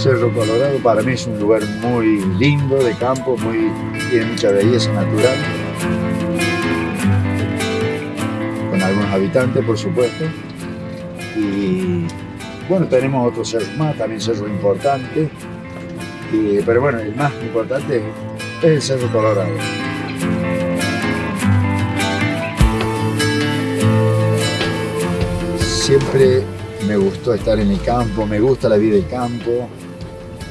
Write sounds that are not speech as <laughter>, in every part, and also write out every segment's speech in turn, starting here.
Cerro Colorado para mí es un lugar muy lindo de campo, muy, tiene mucha belleza natural. Con algunos habitantes, por supuesto. Y bueno, tenemos otros cerros más, también cerros importantes. pero bueno, el más importante es el Cerro Colorado. Siempre me gustó estar en el campo, me gusta la vida de campo,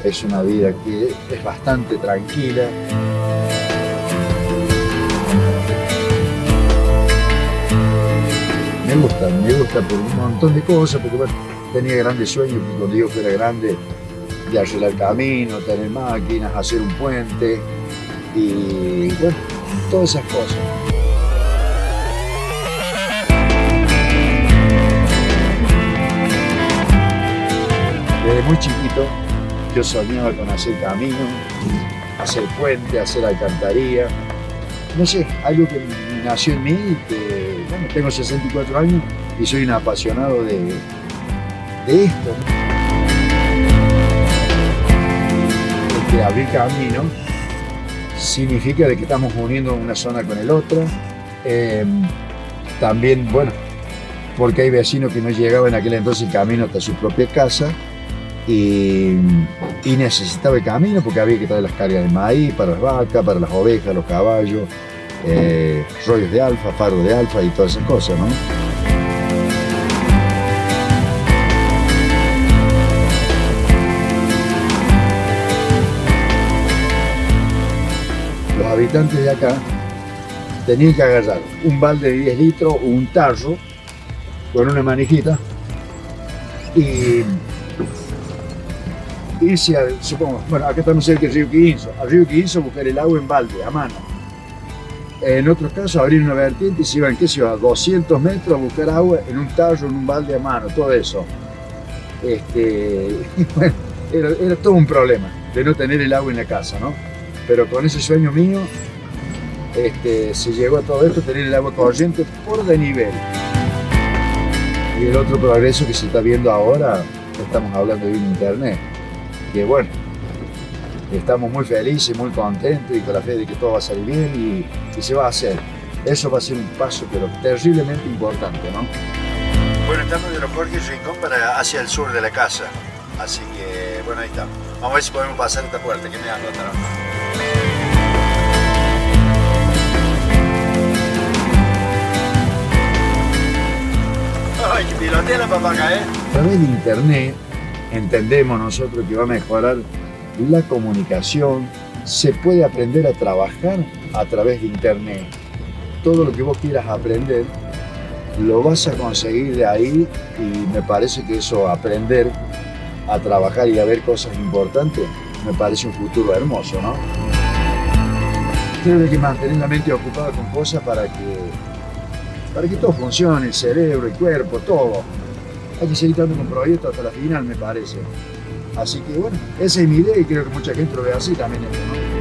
es una vida que es bastante tranquila. Me gusta, me gusta por un montón de cosas, porque bueno, tenía grandes sueños que cuando yo fuera grande de arreglar camino, tener máquinas, hacer un puente y bueno, todas esas cosas. Desde muy chiquito yo soñaba con hacer camino, hacer puente, hacer alcantarilla. No sé, algo que nació en mí y que, bueno, tengo 64 años y soy un apasionado de, de esto. Porque abrir camino significa de que estamos uniendo una zona con el otro. Em, también, bueno, porque hay vecinos que no llegaban en aquel entonces camino hasta su propia casa y, necesitaba el camino porque había que traer las cargas de maíz para las vacas, para las ovejas, los caballos, eh, rollos de alfa, faros de alfa y todas esas cosas, ¿no? Los habitantes de acá tenían que agarrar un balde de 10 litros o un tarro con una manijita y irse al, supongo, bueno, acá estamos cerca del río Quinzo, al río Quinzo buscar el agua en balde, a mano. En otros casos, abrir una vertiente y se iban, qué sé yo, a 200 metros a buscar agua en un tallo, en un balde a mano, todo eso. Este, <laughs> bueno, era, todo un problema de no tener el agua en la casa, ¿no? Pero con ese sueño mío, este, se llegó a todo esto, tener el agua corriente por de nivel. Y el otro progreso que se está viendo ahora, estamos hablando de un internet, que bueno, estamos muy felices, muy contentos y con la fe de que todo va a salir bien y, se va a hacer. Eso va a ser un paso pero terriblemente importante, ¿no? Bueno, estamos de los Jorge Rincón para hacia el sur de la casa, así que bueno, ahí estamos. Vamos a ver si podemos pasar esta puerta que me ando Ay, que pilotea la papaca, ¿eh? A través de internet entendemos nosotros que va a mejorar la comunicación, se puede aprender a trabajar a través de internet. Todo lo que vos quieras aprender, lo vas a conseguir de ahí y me parece que eso, aprender a trabajar y a ver cosas importantes, me parece un futuro hermoso, ¿no? Hay que mantener la mente ocupada con cosas para que, para que todo funcione, el cerebro, el cuerpo, todo hay que seguir dando un proyecto hasta la final, me parece. Así que bueno, esa es mi idea y creo que mucha gente lo ve así también. ¿no?